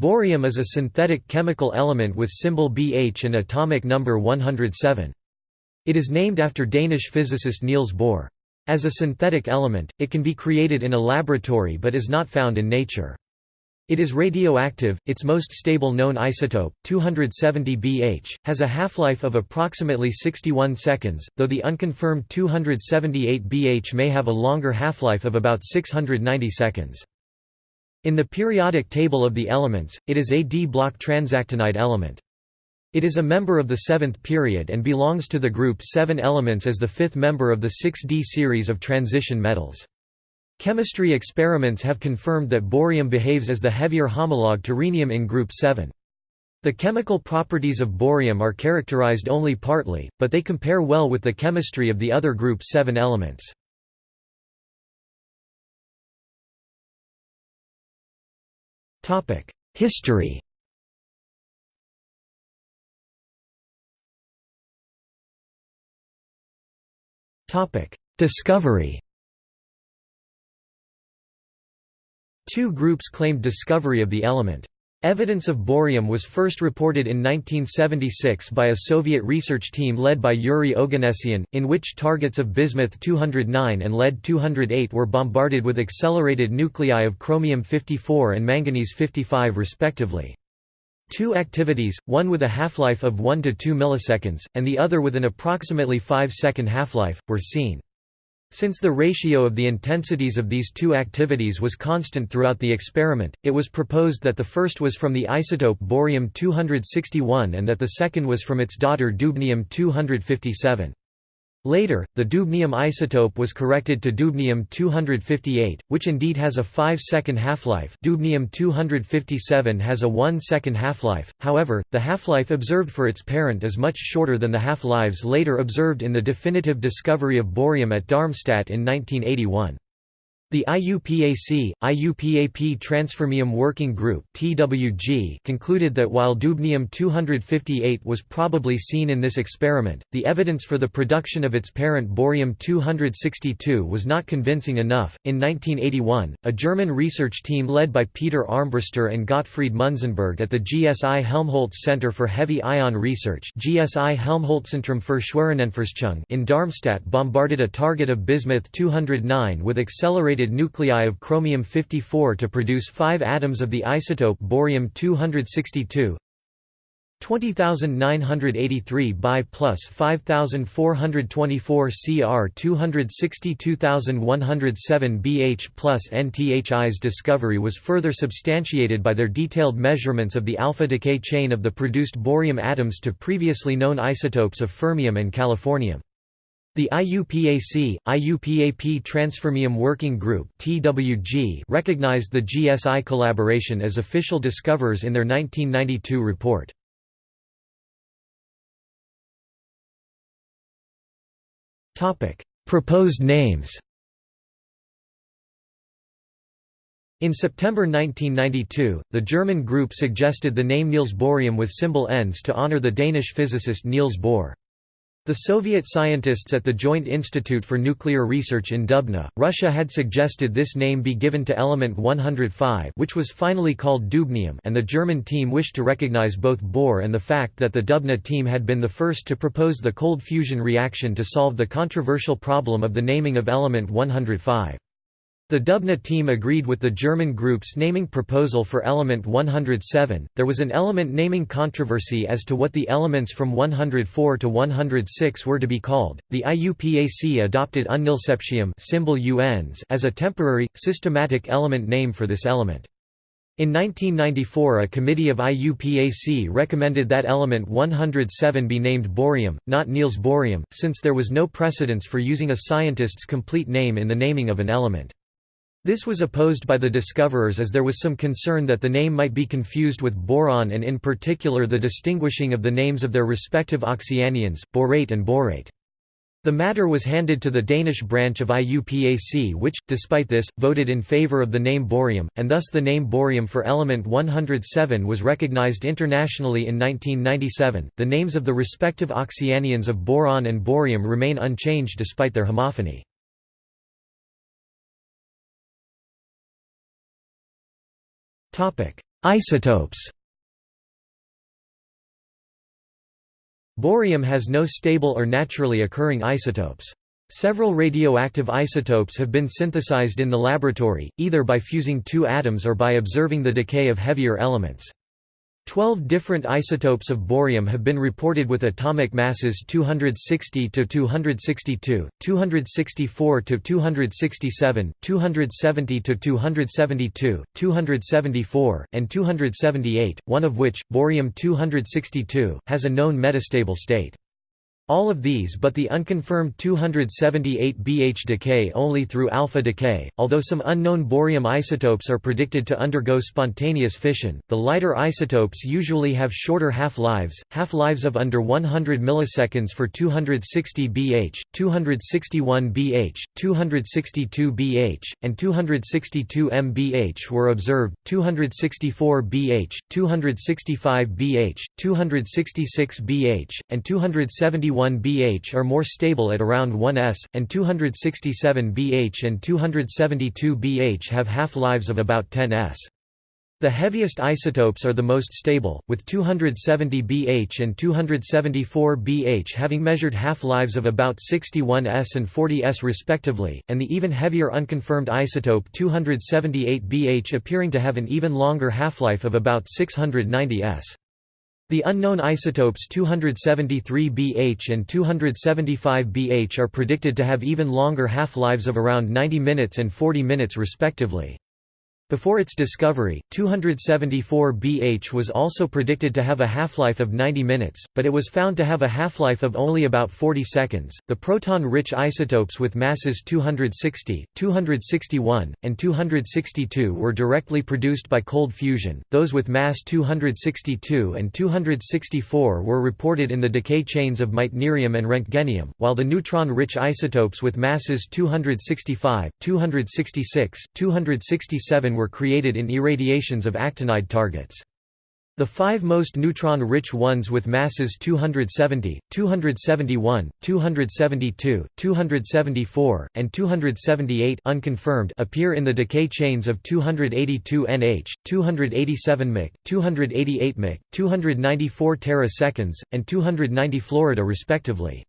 Bohrium is a synthetic chemical element with symbol Bh and atomic number 107. It is named after Danish physicist Niels Bohr. As a synthetic element, it can be created in a laboratory but is not found in nature. It is radioactive, its most stable known isotope, 270 Bh, has a half-life of approximately 61 seconds, though the unconfirmed 278 Bh may have a longer half-life of about 690 seconds. In the periodic table of the elements, it is a d-block transactinide element. It is a member of the seventh period and belongs to the group 7 elements as the fifth member of the 6d series of transition metals. Chemistry experiments have confirmed that bohrium behaves as the heavier homologue to rhenium in group 7. The chemical properties of bohrium are characterized only partly, but they compare well with the chemistry of the other group 7 elements. History. Discovery. Two groups claimed discovery of the element. Evidence of bohrium was first reported in 1976 by a Soviet research team led by Yuri Oganessian, in which targets of bismuth-209 and lead-208 were bombarded with accelerated nuclei of chromium-54 and manganese-55 respectively. Two activities, one with a half-life of 1 to 2 milliseconds, and the other with an approximately 5-second half-life, were seen. Since the ratio of the intensities of these two activities was constant throughout the experiment, it was proposed that the first was from the isotope bohrium-261 and that the second was from its daughter dubnium-257. Later, the dubnium isotope was corrected to dubnium-258, which indeed has a 5-second half-life dubnium-257 has a 1-second half-life, however, the half-life observed for its parent is much shorter than the half-lives later observed in the definitive discovery of bohrium at Darmstadt in 1981. The IUPAC, IUPAP Transfermium Working Group (TWG) concluded that while dubnium-258 was probably seen in this experiment, the evidence for the production of its parent bohrium-262 was not convincing enough. In 1981, a German research team led by Peter Armbruster and Gottfried Munzenberg at the GSI Helmholtz Center for Heavy Ion Research (GSI Helmholtzzentrum für Schwerionenforschung) in Darmstadt bombarded a target of bismuth-209 with accelerated nuclei of chromium-54 to produce five atoms of the isotope bohrium-262 20983 by plus 5424 Cr 262107 Bh plus NTHI's discovery was further substantiated by their detailed measurements of the alpha decay chain of the produced bohrium atoms to previously known isotopes of fermium and californium. The IUPAC, IUPAP Transfermium Working Group recognized the GSI collaboration as official discoverers in their 1992 report. Topic: Proposed names. In September 1992, the German group suggested the name Niels Bohrium with symbol ENS to honor the Danish physicist Niels Bohr. The Soviet scientists at the Joint Institute for Nuclear Research in Dubna, Russia had suggested this name be given to element 105 which was finally called dubnium and the German team wished to recognize both Bohr and the fact that the Dubna team had been the first to propose the cold fusion reaction to solve the controversial problem of the naming of element 105. The Dubna team agreed with the German group's naming proposal for element 107. There was an element naming controversy as to what the elements from 104 to 106 were to be called. The IUPAC adopted unnilseptium symbol UNs as a temporary, systematic element name for this element. In 1994 a committee of IUPAC recommended that element 107 be named bohrium, not Niels Bohrium, since there was no precedence for using a scientist's complete name in the naming of an element. This was opposed by the discoverers as there was some concern that the name might be confused with boron and in particular the distinguishing of the names of their respective oxyanions, borate and bohrate. The matter was handed to the Danish branch of IUPAC which, despite this, voted in favour of the name bohrium, and thus the name bohrium for element 107 was recognized internationally in 1997. The names of the respective oxyanions of boron and bohrium remain unchanged despite their homophony. Isotopes Bohrium has no stable or naturally occurring isotopes. Several radioactive isotopes have been synthesized in the laboratory, either by fusing two atoms or by observing the decay of heavier elements. Twelve different isotopes of bohrium have been reported with atomic masses 260 to 262, 264 to 267, 270 to 272, 274, and 278, one of which, bohrium 262, has a known metastable state. All of these but the unconfirmed 278 BH decay only through alpha decay, although some unknown bohrium isotopes are predicted to undergo spontaneous fission. The lighter isotopes usually have shorter half-lives, half-lives of under 100 milliseconds for 260 BH, 261 BH, 262 BH, and 262 MBH were observed, 264 BH, 265 BH, 266 BH, and 271 261 BH are more stable at around 1 s, and 267 BH and 272 BH have half-lives of about 10 s. The heaviest isotopes are the most stable, with 270 BH and 274 BH having measured half-lives of about 61 s and 40 s respectively, and the even heavier unconfirmed isotope 278 BH appearing to have an even longer half-life of about 690 s. The unknown isotopes 273 BH and 275 BH are predicted to have even longer half-lives of around 90 minutes and 40 minutes respectively. Before its discovery, 274 BH was also predicted to have a half-life of 90 minutes, but it was found to have a half-life of only about 40 seconds. The proton-rich isotopes with masses 260, 261, and 262 were directly produced by cold fusion. Those with mass 262 and 264 were reported in the decay chains of meitnerium and roentgenium, while the neutron-rich isotopes with masses 265, 266, 267 were created in irradiations of actinide targets. The five most neutron-rich ones with masses 270, 271, 272, 274, and 278 unconfirmed appear in the decay chains of 282 Nh, 287 Mc, 288 Mc, 294 teraseconds, and 290 Florida respectively.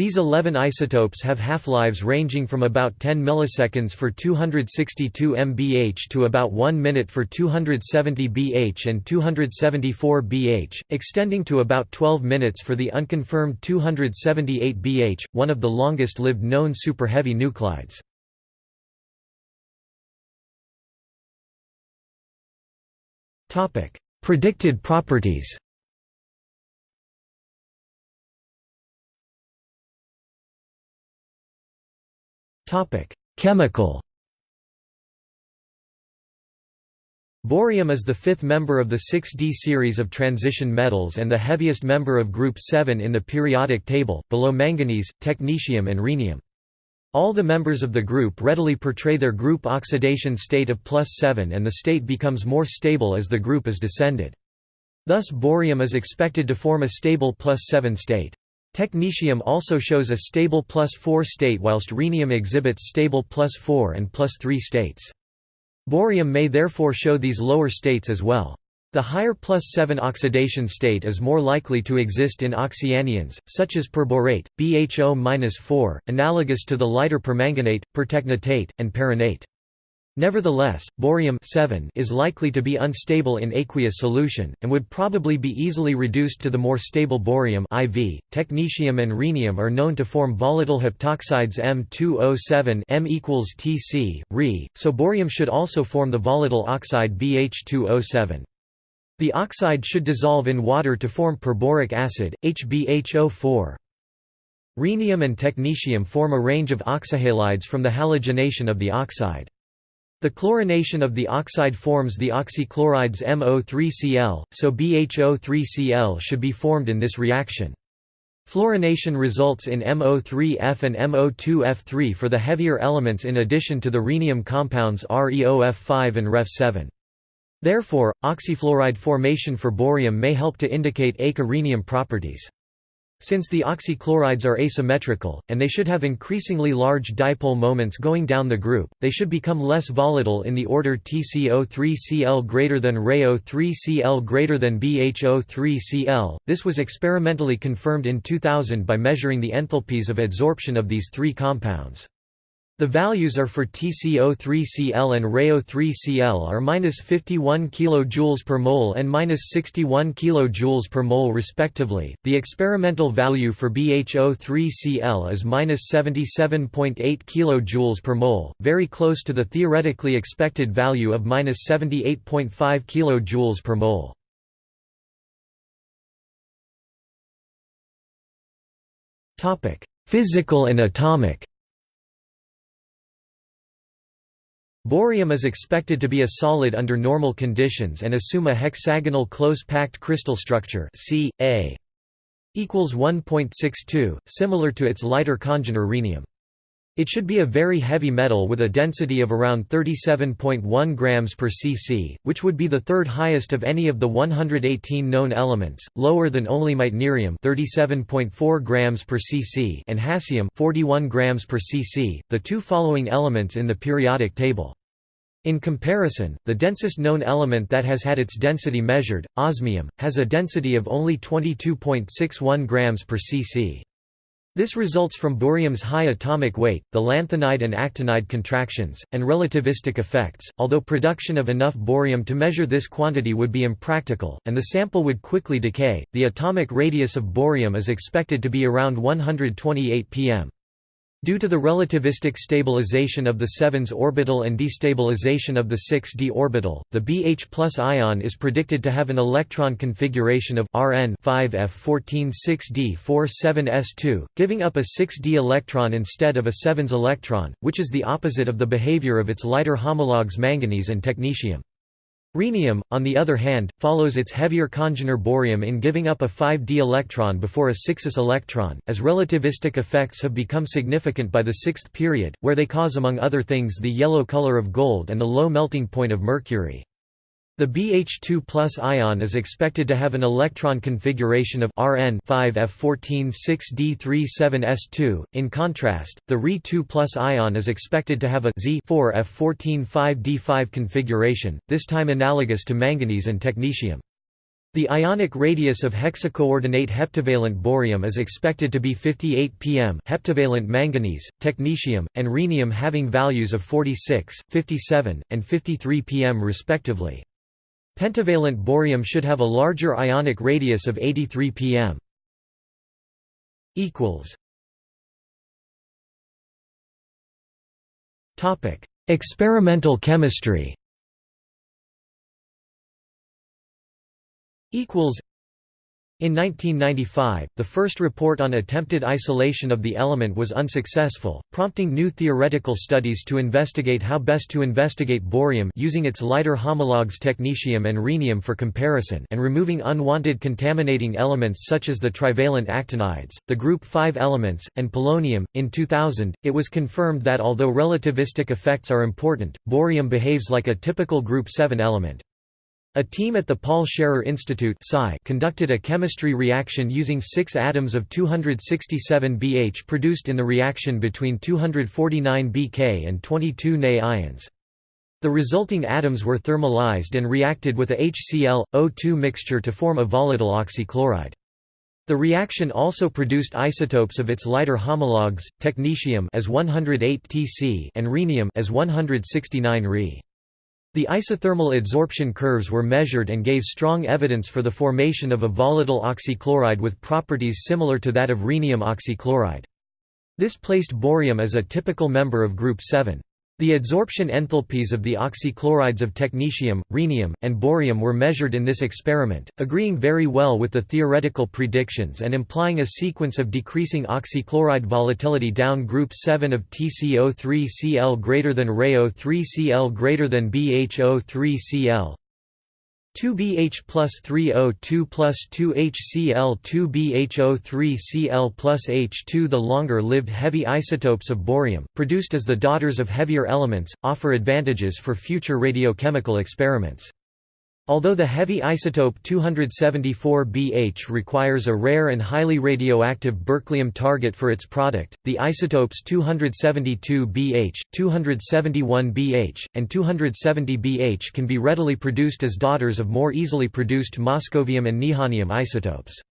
These 11 isotopes have half-lives ranging from about 10 milliseconds for 262 MBH to about 1 minute for 270 BH and 274 BH, extending to about 12 minutes for the unconfirmed 278 BH, one of the longest-lived known superheavy nuclides. Predicted properties Chemical Bohrium is the fifth member of the 6d series of transition metals and the heaviest member of group 7 in the periodic table, below manganese, technetium and rhenium. All the members of the group readily portray their group oxidation state of plus 7 and the state becomes more stable as the group is descended. Thus bohrium is expected to form a stable plus 7 state. Technetium also shows a stable plus 4 state whilst rhenium exhibits stable plus 4 and plus 3 states. Bohrium may therefore show these lower states as well. The higher plus 7 oxidation state is more likely to exist in oxyanions, such as perbohrate, BHO-4, analogous to the lighter permanganate, pertechnetate, and perrhenate. Nevertheless, bohrium is likely to be unstable in aqueous solution, and would probably be easily reduced to the more stable bohrium IV. Technetium and rhenium are known to form volatile heptoxides M2O7 M equals Tc, Re, so bohrium should also form the volatile oxide BH2O7. The oxide should dissolve in water to form perbohric acid, HbHO4. Rhenium and technetium form a range of oxyhalides from the halogenation of the oxide. The chlorination of the oxide forms the oxychlorides MO3Cl, so BHO3Cl should be formed in this reaction. Fluorination results in MO3F and MO2F3 for the heavier elements in addition to the rhenium compounds ReOF5 and ReF7. Therefore, oxyfluoride formation for bohrium may help to indicate eka-rhenium properties. Since the oxychlorides are asymmetrical, and they should have increasingly large dipole moments going down the group, they should become less volatile in the order TCO3Cl greater than ReO3Cl greater than BHO3Cl. This was experimentally confirmed in 2000 by measuring the enthalpies of adsorption of these three compounds. The values are for TCO3Cl and ReO3Cl are minus 51 kJ per mole and minus 61 kJ per mole respectively. The experimental value for BHO3Cl is minus 77.8 kJ per mole, very close to the theoretically expected value of minus 78.5 kJ per mole. Topic: Physical and atomic. Bohrium is expected to be a solid under normal conditions and assume a hexagonal close-packed crystal structure C, A equals 1.62, similar to its lighter congener rhenium. It should be a very heavy metal with a density of around 37.1 grams per cc, which would be the third highest of any of the 118 known elements, lower than only meitnerium 37.4 grams per cc and hassium 41 grams per cc, the two following elements in the periodic table. In comparison, the densest known element that has had its density measured, osmium, has a density of only 22.61 grams per cc. This results from bohrium's high atomic weight, the lanthanide and actinide contractions, and relativistic effects. Although production of enough bohrium to measure this quantity would be impractical, and the sample would quickly decay, the atomic radius of bohrium is expected to be around 128 pm. Due to the relativistic stabilization of the 7s orbital and destabilization of the 6d orbital, the BH ion is predicted to have an electron configuration of Rn 5f14 6d 47s2, giving up a 6d electron instead of a 7s electron, which is the opposite of the behavior of its lighter homologues manganese and technetium. Rhenium, on the other hand, follows its heavier congener bohrium in giving up a 5d electron before a 6s electron, as relativistic effects have become significant by the sixth period, where they cause among other things the yellow color of gold and the low melting point of mercury. The BH2 ion is expected to have an electron configuration of Rn 5f14 6d37s2. In contrast, the Re2 ion is expected to have a Z 4f14 5d5 configuration, this time analogous to manganese and technetium. The ionic radius of hexacoordinate heptavalent bohrium is expected to be 58 pm heptavalent manganese, technetium, and rhenium having values of 46, 57, and 53 pm respectively. Pentavalent bohrium should have a larger ionic radius of 83 pm. Topic: Experimental chemistry. Equals in 1995, the first report on attempted isolation of the element was unsuccessful, prompting new theoretical studies to investigate how best to investigate bohrium using its lighter homologues technetium and rhenium for comparison and removing unwanted contaminating elements such as the trivalent actinides, the group 5 elements, and polonium. In 2000, it was confirmed that although relativistic effects are important, bohrium behaves like a typical group 7 element. A team at the Paul Scherrer Institute conducted a chemistry reaction using six atoms of 267 BH produced in the reaction between 249 BK and 22 Na ions. The resulting atoms were thermalized and reacted with a HCl-O2 mixture to form a volatile oxychloride. The reaction also produced isotopes of its lighter homologues, technetium as 108 Tc and rhenium as 169 Re. The isothermal adsorption curves were measured and gave strong evidence for the formation of a volatile oxychloride with properties similar to that of rhenium oxychloride. This placed bohrium as a typical member of group 7. The adsorption enthalpies of the oxychlorides of technetium, rhenium, and bohrium were measured in this experiment, agreeing very well with the theoretical predictions and implying a sequence of decreasing oxychloride volatility down group 7 of TCO3Cl greater than ReO3Cl greater than BHO3Cl, 2BH plus 3O2 plus 2HCl 2BHO3Cl plus H2 The longer-lived heavy isotopes of bohrium, produced as the daughters of heavier elements, offer advantages for future radiochemical experiments. Although the heavy isotope 274Bh requires a rare and highly radioactive berkelium target for its product, the isotopes 272Bh, 271Bh, and 270Bh can be readily produced as daughters of more easily produced moscovium and nihonium isotopes.